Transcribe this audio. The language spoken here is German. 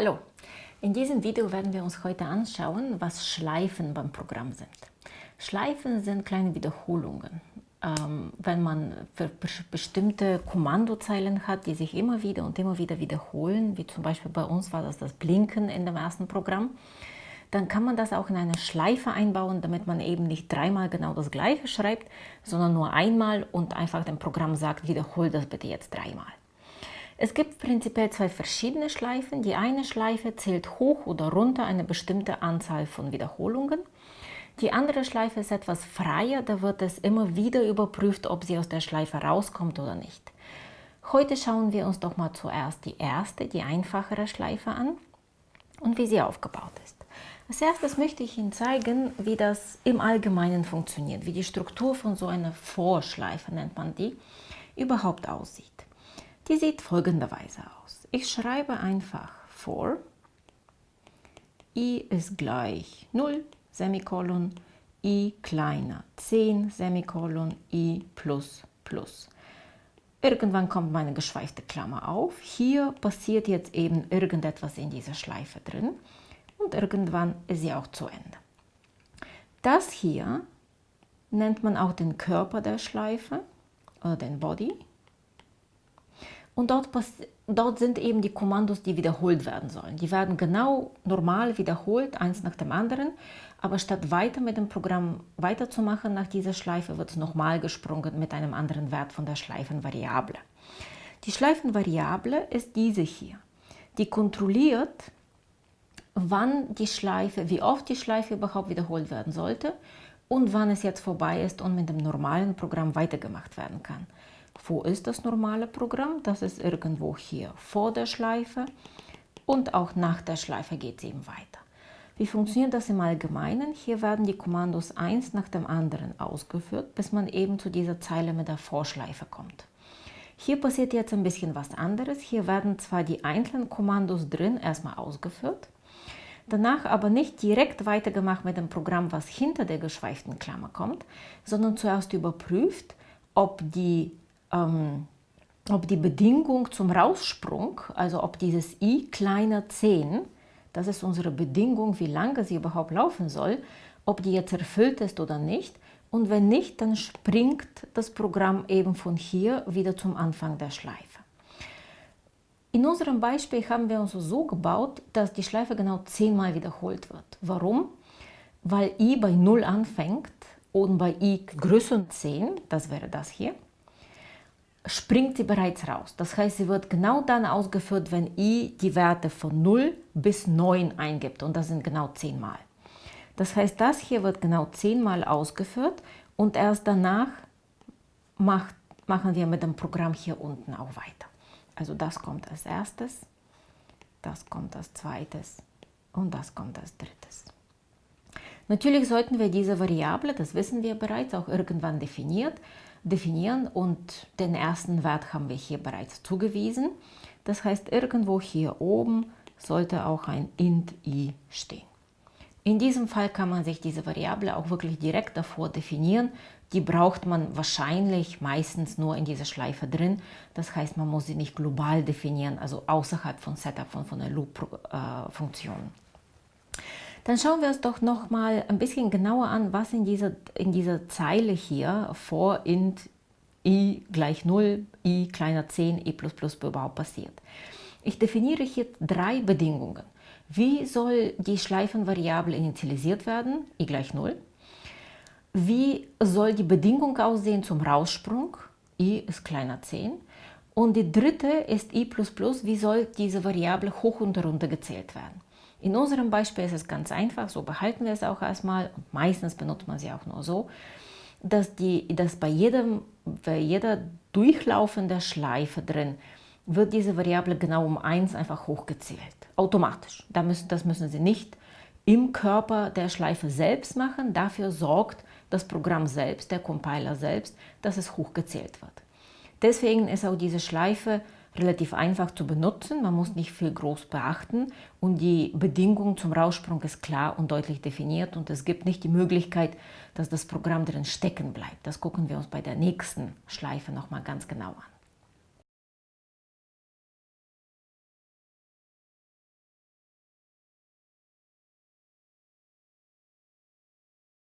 Hallo! In diesem Video werden wir uns heute anschauen, was Schleifen beim Programm sind. Schleifen sind kleine Wiederholungen. Ähm, wenn man bestimmte Kommandozeilen hat, die sich immer wieder und immer wieder wiederholen, wie zum Beispiel bei uns war das das Blinken in dem ersten Programm, dann kann man das auch in eine Schleife einbauen, damit man eben nicht dreimal genau das gleiche schreibt, sondern nur einmal und einfach dem Programm sagt, wiederhol das bitte jetzt dreimal. Es gibt prinzipiell zwei verschiedene Schleifen. Die eine Schleife zählt hoch oder runter eine bestimmte Anzahl von Wiederholungen. Die andere Schleife ist etwas freier, da wird es immer wieder überprüft, ob sie aus der Schleife rauskommt oder nicht. Heute schauen wir uns doch mal zuerst die erste, die einfachere Schleife an und wie sie aufgebaut ist. Als erstes möchte ich Ihnen zeigen, wie das im Allgemeinen funktioniert, wie die Struktur von so einer Vorschleife, nennt man die, überhaupt aussieht. Die sieht folgenderweise aus. Ich schreibe einfach vor, i ist gleich 0, Semikolon, i kleiner 10, Semikolon, i plus plus. Irgendwann kommt meine geschweifte Klammer auf. Hier passiert jetzt eben irgendetwas in dieser Schleife drin und irgendwann ist sie auch zu Ende. Das hier nennt man auch den Körper der Schleife oder den Body. Und dort, dort sind eben die Kommandos, die wiederholt werden sollen. Die werden genau normal wiederholt, eins nach dem anderen. Aber statt weiter mit dem Programm weiterzumachen nach dieser Schleife, wird es nochmal gesprungen mit einem anderen Wert von der Schleifenvariable. Die Schleifenvariable ist diese hier. Die kontrolliert, wann die Schleife, wie oft die Schleife überhaupt wiederholt werden sollte und wann es jetzt vorbei ist und mit dem normalen Programm weitergemacht werden kann. Wo ist das normale Programm? Das ist irgendwo hier vor der Schleife und auch nach der Schleife geht es eben weiter. Wie funktioniert das im Allgemeinen? Hier werden die Kommandos eins nach dem anderen ausgeführt, bis man eben zu dieser Zeile mit der Vorschleife kommt. Hier passiert jetzt ein bisschen was anderes. Hier werden zwar die einzelnen Kommandos drin erstmal ausgeführt, danach aber nicht direkt weitergemacht mit dem Programm, was hinter der geschweiften Klammer kommt, sondern zuerst überprüft, ob die ähm, ob die Bedingung zum Raussprung, also ob dieses i kleiner 10, das ist unsere Bedingung, wie lange sie überhaupt laufen soll, ob die jetzt erfüllt ist oder nicht. Und wenn nicht, dann springt das Programm eben von hier wieder zum Anfang der Schleife. In unserem Beispiel haben wir uns so gebaut, dass die Schleife genau 10 Mal wiederholt wird. Warum? Weil i bei 0 anfängt und bei i größer 10, das wäre das hier, springt sie bereits raus. Das heißt, sie wird genau dann ausgeführt, wenn i die Werte von 0 bis 9 eingibt und das sind genau 10 Mal. Das heißt, das hier wird genau 10 Mal ausgeführt und erst danach macht, machen wir mit dem Programm hier unten auch weiter. Also das kommt als erstes, das kommt als zweites und das kommt als drittes. Natürlich sollten wir diese Variable, das wissen wir bereits, auch irgendwann definiert, definieren und den ersten Wert haben wir hier bereits zugewiesen. Das heißt, irgendwo hier oben sollte auch ein int i stehen. In diesem Fall kann man sich diese Variable auch wirklich direkt davor definieren. Die braucht man wahrscheinlich meistens nur in dieser Schleife drin. Das heißt, man muss sie nicht global definieren, also außerhalb von Setup von, von der Loop-Funktion. Äh, dann schauen wir uns doch noch mal ein bisschen genauer an, was in dieser, in dieser Zeile hier vor int i gleich 0, i kleiner 10, i plus plus überhaupt passiert. Ich definiere hier drei Bedingungen. Wie soll die Schleifenvariable initialisiert werden? i gleich 0. Wie soll die Bedingung aussehen zum Raussprung? i ist kleiner 10. Und die dritte ist i++, wie soll diese Variable hoch und runter gezählt werden? In unserem Beispiel ist es ganz einfach, so behalten wir es auch erstmal und meistens benutzt man sie auch nur so, dass, die, dass bei, jedem, bei jeder durchlaufenden Schleife drin wird diese Variable genau um 1 einfach hochgezählt, automatisch. Da müssen, das müssen Sie nicht im Körper der Schleife selbst machen, dafür sorgt das Programm selbst, der Compiler selbst, dass es hochgezählt wird. Deswegen ist auch diese Schleife relativ einfach zu benutzen, man muss nicht viel groß beachten und die Bedingung zum Raussprung ist klar und deutlich definiert und es gibt nicht die Möglichkeit, dass das Programm drin stecken bleibt. Das gucken wir uns bei der nächsten Schleife nochmal ganz genau an.